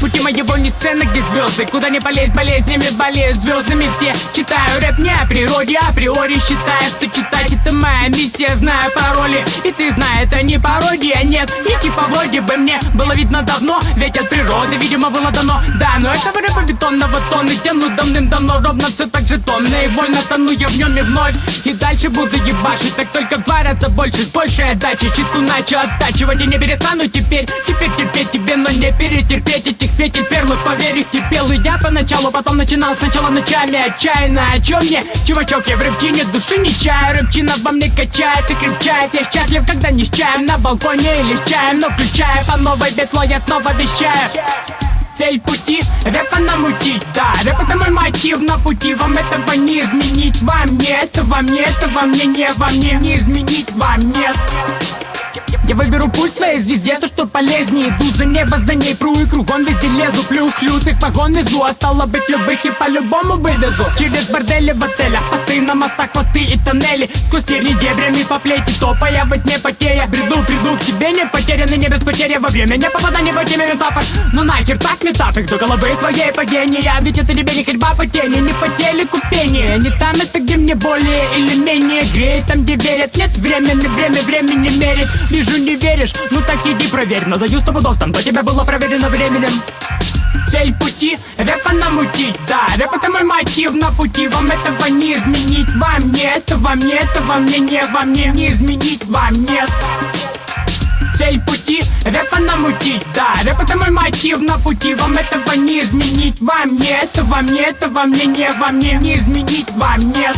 пути моего не сцена, где звезды. Куда не полезть болезнями, болеют звездами все. Читаю рэп не о природе, априори считаю, что читать это моя миссия. Знаю пароли, и ты знаешь, это не пародия, нет. И типа вроде бы мне было видно давно Ведь от природы, видимо, было дано. Да, но этого рэпа бетонного тонны тяну давным-давно Ровно все так же тонно. И вольно тону я в нем и вновь. И дальше буду ебашить, так только раза больше С большей отдачей, читу начал оттачивать И не перестану теперь, теперь терпеть тебе Но не перетерпеть этих фетель перлы Поверь, терпел и я поначалу, потом начинал. Сначала ночами Отчаянно, о чем мне? Чувачок, я в рэпчине души не чаю. Рэпчина во мне качает и крепчает. Я счастлив, когда не с чаем на балконе или с чаем Но включая по новой бетло, я снова вещаю. Цель пути, рэпа намутить, да Рэп это мой мотив. На пути Вам этого не изменить, вам не Это вам не, это вам не, не Вам не, не изменить, вам нет я выберу путь своей звезде, то что полезнее. Иду за небо, за ней пру и кругом везде лезу. Плю клют их вагон везу, а стало быть любых и по-любому вывезу. Через бордели в отелях, посты на мостах, хвосты и тоннели. Сквозь терни дебрями по плети, топая во тьме потея. Бреду, приду к тебе, не потерянный, не без потери. Во время не попадания по теме метафор Ну нахер так метафик до головы твоей падения? Ведь это тебе не ходьба по тени, не по телеку пение Не там это, где мне более или менее греет Там, где верят, нет времени, время времени мерит Вижу, не веришь, ну так иди проверь. Но даю сто пудов, там до тебя было проверено временем. Цель пути, рэпа намутить, да Рэп это мой мотив на пути. Вам этого не изменить, вам не Это вам не, это вам не, не Вам не, не изменить, вам нет. Цель пути, рэпа намутить, да Рэп это мой мотив на пути. Вам этого не изменить, вам не Это вам не, это вам не, не Вам не, не изменить, вам нет